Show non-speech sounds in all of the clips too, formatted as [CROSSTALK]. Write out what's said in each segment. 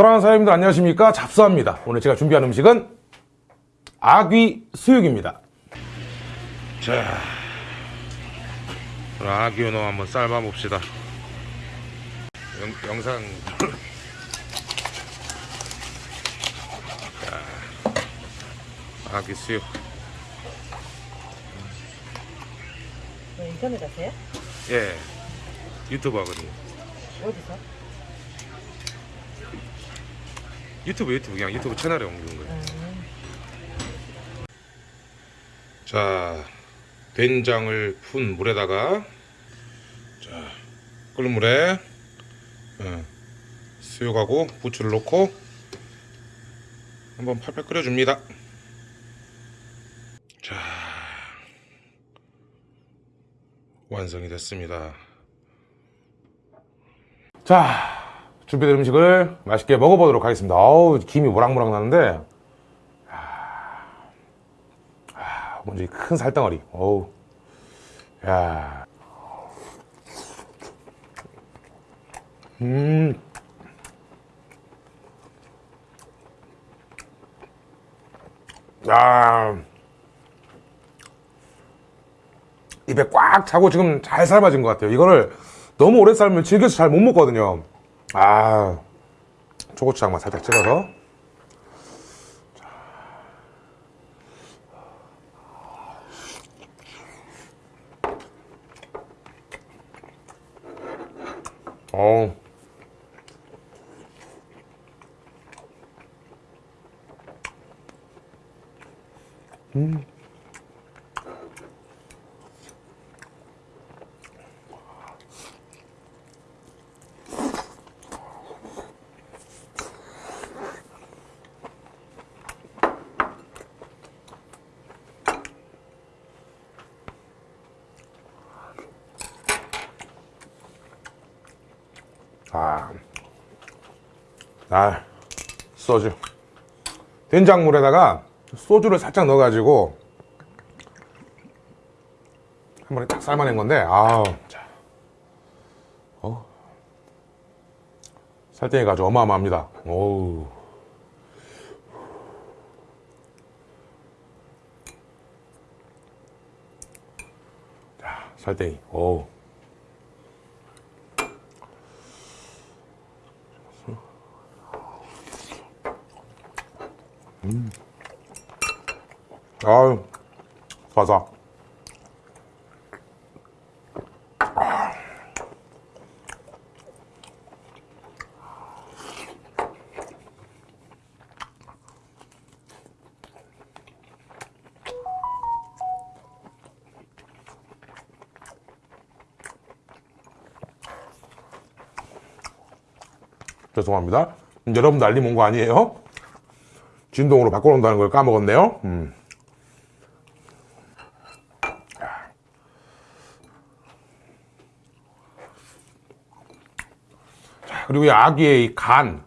사랑하는 사장님들 안녕하십니까? 잡수합니다. 오늘 제가 준비한 음식은 아귀 수육입니다. 자 아귀 연어 한번 삶아 봅시다. 영, 영상 아귀 수육 왜 인터넷 하세요? 예. 유튜브 하거든요. 어디서? 유튜브 유튜브. 그냥 유튜브 채널에 옮기는 거예요. 음, 자 된장을 푼 물에다가 자 끓는 물에 어, 수육하고 부추를 넣고 한번 팔팔 끓여줍니다 자 완성이 됐습니다 자 준비된 음식을 맛있게 먹어보도록 하겠습니다 어우 김이 모락모락 나는데 먼저 이 큰 살덩어리. 어우. 야. 음. 야. 입에 꽉 차고 지금 잘 삶아진 것 같아요. 이거를 너무 오래 삶으면 질겨서 잘 못 먹거든요. 아. 초고추장만 살짝 찍어서. 어. 아. 아, 소주. 된장물에다가 소주를 살짝 넣어가지고 한 번에 딱 삶아낸 건데, 아우, 자. 어. 살땡이가 아주 어마어마합니다. 오우. 자, 살땡이. 오우. 아유, 바삭. 죄송합니다. 여러분 난리 몬거 아니에요? 진동으로 바꿔놓는다는 걸 까먹었네요. 음. 자, 그리고 이 아기의 이 간.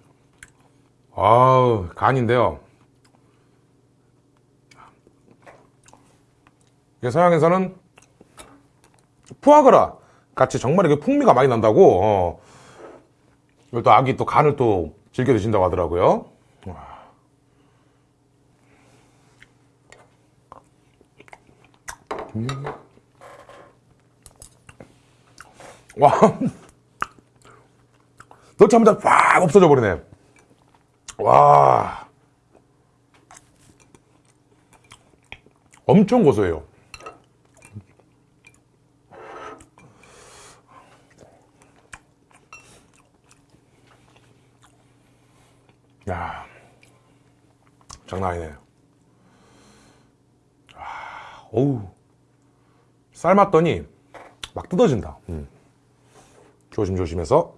아우, 간인데요. 이게 서양에서는 푸아그라 같이 정말 이게 풍미가 많이 난다고, 어. 또 아기 또 간을 또 즐겨 드신다고 하더라고요. 와. 넣자마자 팍 없어져 버리네. 와. 엄청 고소해요. 야. 장난 아니네. 아, 어우. 삶았더니 막 뜯어진다. 음. 조심조심해서.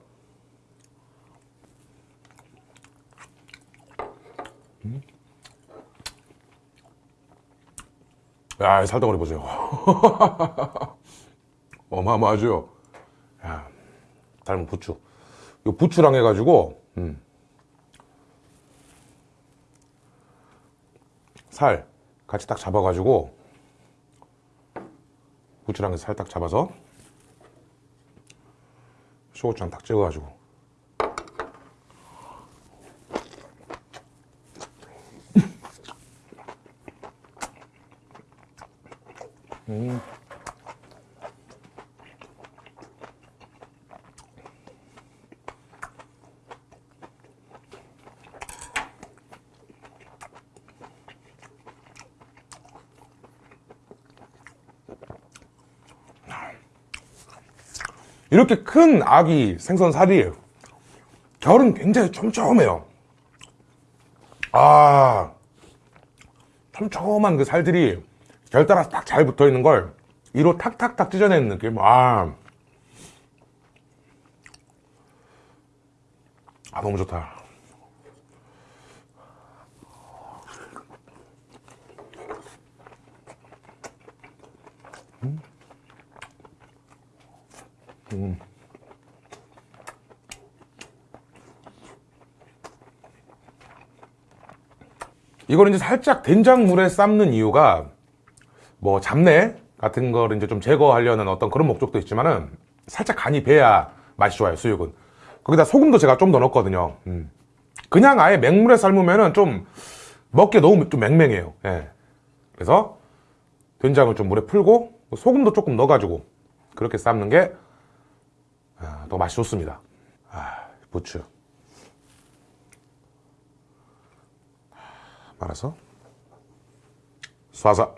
음. 야, 이 살덩어리 보세요. [LAUGHS] 어마어마하죠? 야, 닮은 부추. 이 부추랑 해가지고, 음. 살 같이 딱 잡아가지고 고추장에 살딱 잡아서 소고추장 딱 찍어가지고 음. 이렇게 큰 아기 생선 살이 결은 굉장히 촘촘해요. 아, 촘촘한 그 살들이 결 따라 딱잘 붙어 있는 걸 이로 탁탁탁 찢어내는 느낌. 아, 아 너무 좋다. 이걸 이제 살짝 된장물에 삶는 이유가 뭐 잡내 같은 걸 이제 좀 제거하려는 어떤 그런 목적도 있지만은 살짝 간이 배야 맛이 좋아요 수육은 거기다 소금도 제가 좀 더 넣었거든요 음. 그냥 아예 맹물에 삶으면은 좀 먹기에 너무 좀 맹맹해요 예. 그래서 된장을 좀 물에 풀고 소금도 조금 넣어가지고 그렇게 삶는 게 더 맛이 좋습니다. 아, 부추. 말아서. 쏴서.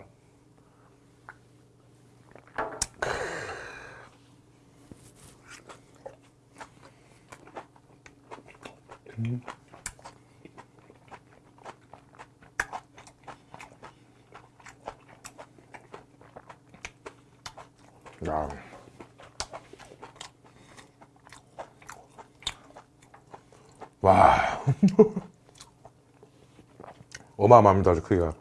야. 와. [LAUGHS] 어마어마합니다, 아주 크기가.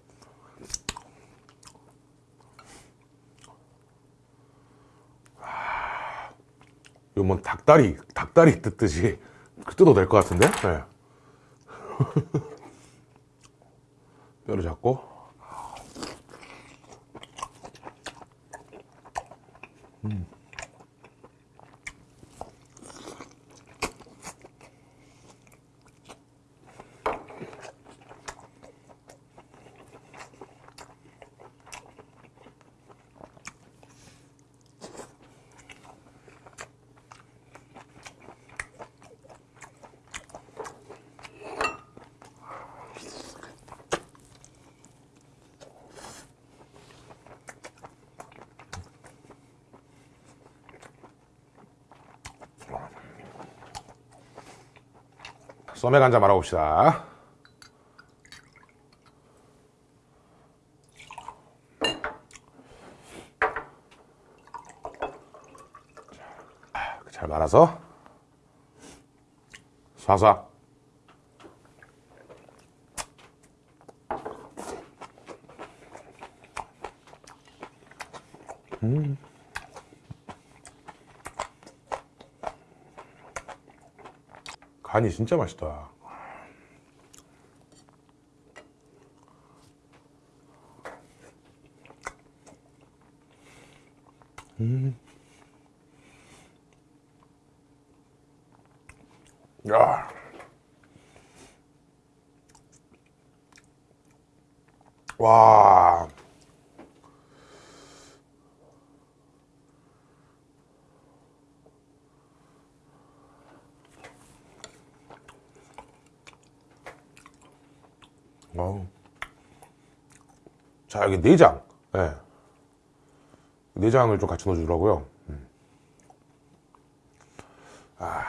와. 이거 뭐 닭다리, 닭다리 뜯듯이 뜯어도 될 것 같은데? 네. [LAUGHS] 뼈를 잡고. 소맥 한잔 말아봅시다. 자, 잘 말아서 쏴쏴. 간이 진짜 맛있다. 음. 야. 와. 어우. 자, 여기 내장. 예. 내장을 좀 같이 넣어주더라고요. 음. 아.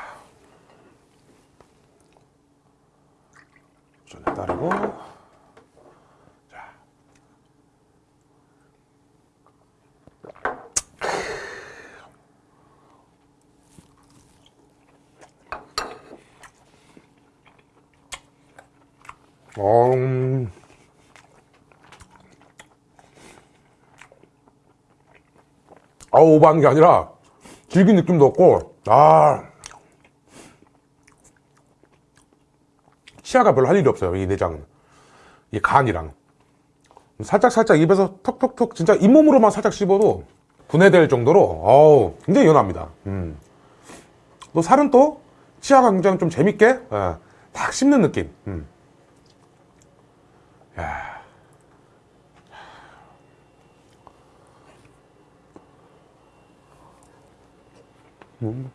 전에 따르고. 아, 오버한 게 아니라 질긴 느낌도 없고, 아. 치아가 별로 할 일이 없어요, 이 내장은. 이 간이랑. 살짝 살짝 입에서 톡톡톡 진짜 잇몸으로만 살짝 씹어도 분해될 정도로 어우 굉장히 연합니다. 음. 또 살은 또 치아가 굉장히 좀 재밌게 예, 딱 씹는 느낌. 음. 야. 음.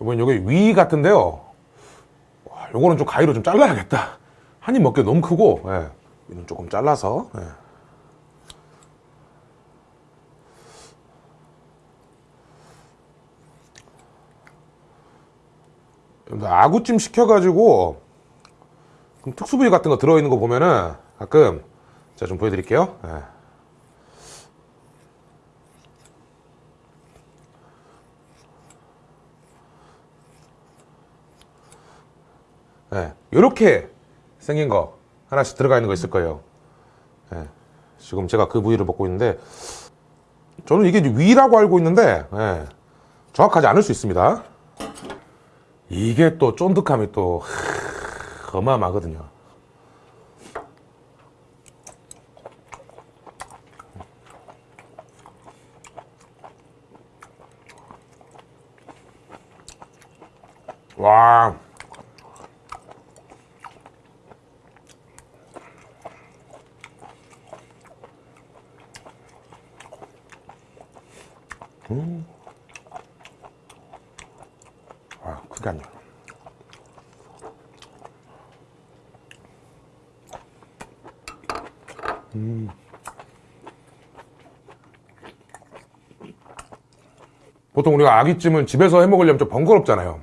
이번 여기 위 같은데요. 와, 요거는 좀 가위로 좀 잘라야겠다. 한 입 먹기 너무 크고, 예. 위는 조금 잘라서. 예. 여러분들 아구찜 시켜가지고 특수부위 같은 거 들어있는 거 보면은 가끔 제가 좀 보여드릴게요. 예. 예, 이렇게 생긴 거 하나씩 들어가 있는 거 있을 거예요. 예, 지금 제가 그 부위를 먹고 있는데 저는 이게 위라고 알고 있는데 예, 정확하지 않을 수 있습니다. 이게 또 쫀득함이 또 하, 어마어마하거든요. 와. 아, 크게 안 나. 보통 우리가 아귀찜은 집에서 해 먹으려면 좀 번거롭잖아요.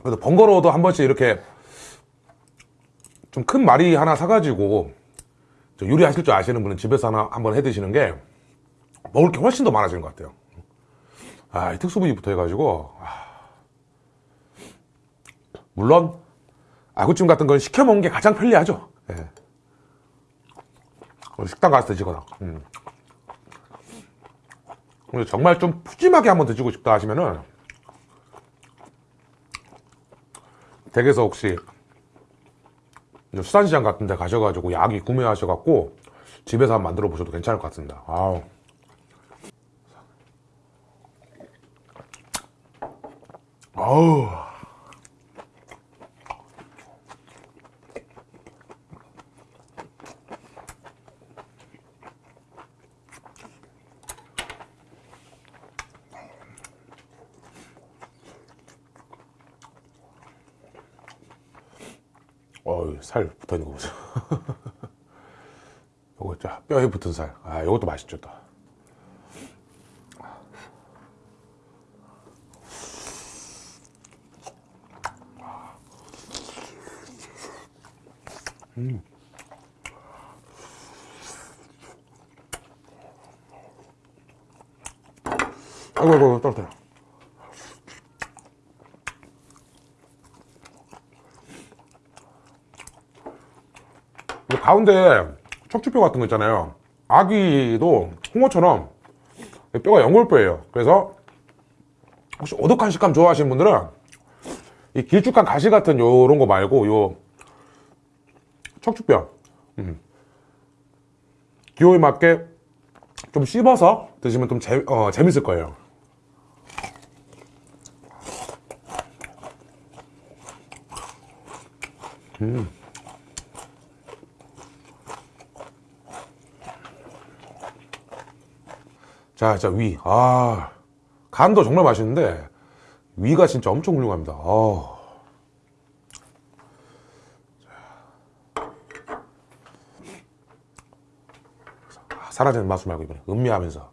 그래서 번거로워도 한 번씩 이렇게 좀 큰 마리 하나 사가지고 저 요리하실 줄 아시는 분은 집에서 하나 한번 해 드시는 게 먹을 게 훨씬 더 많아지는 것 같아요. 아, 이 특수부위부터 해가지고 아. 물론 아구찜 같은 건 시켜 먹는 게 가장 편리하죠. 예. 어, 식당 가서 드시거나. 음. 정말 좀 푸짐하게 한번 드시고 싶다 하시면은 댁에서 혹시 수산시장 같은 데 가셔가지고 야기 구매하셔갖고 집에서 한번 만들어 보셔도 괜찮을 것 같습니다. 아우. 아우. 어우, 살 붙어 있는 거 보세요. [LAUGHS] 요거 저 뼈에 붙은 살. 아, 요것도 맛있죠, 또. 아이고, 아이고, 떨어뜨려. 가운데 척추뼈 같은 거 있잖아요. 아기도 홍어처럼 뼈가 연골뼈예요. 그래서 혹시 오독한 식감 좋아하시는 분들은 이 길쭉한 가시 같은 요런 거 말고 요 척추뼈 음. 기호에 맞게 좀 씹어서 드시면 좀 재, 어, 재밌을 거예요. 자, 자, 위. 아, 간도 정말 맛있는데, 위가 진짜 엄청 훌륭합니다. 아. 자, 사라지는 맛을 말고 이번에 음미하면서.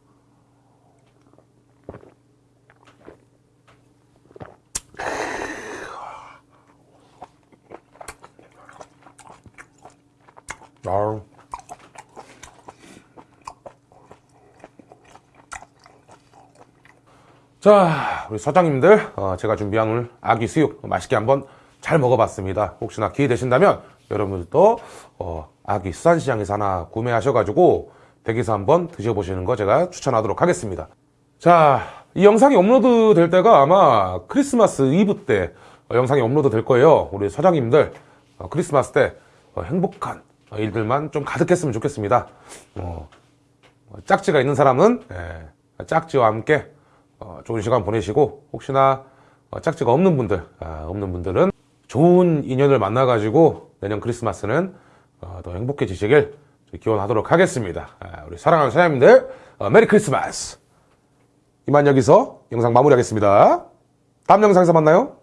아 자, 우리 사장님들, 어, 제가 준비한 오늘 아기 수육 맛있게 한번 잘잘 먹어봤습니다. 혹시나 기회 되신다면 여러분들도 어, 아기 수산시장에서 하나 구매하셔가지고 댁에서 한번 드셔보시는 거 제가 추천하도록 하겠습니다. 자, 이 영상이 업로드 될 때가 아마 크리스마스 이브 때 어, 영상이 업로드 될 거예요. 우리 사장님들 어, 크리스마스 때 어, 행복한 어, 일들만 좀 가득했으면 좋겠습니다. 어, 어, 짝지가 있는 사람은 예, 짝지와 함께 어, 좋은 시간 보내시고 혹시나 어, 짝지가 없는 분들 아, 없는 분들은 좋은 인연을 만나 가지고 내년 크리스마스는 어, 더 행복해지시길 기원하도록 하겠습니다. 아, 우리 사랑하는 사장님들 어, 메리 크리스마스. 이만 여기서 영상 마무리하겠습니다. 다음 영상에서 만나요.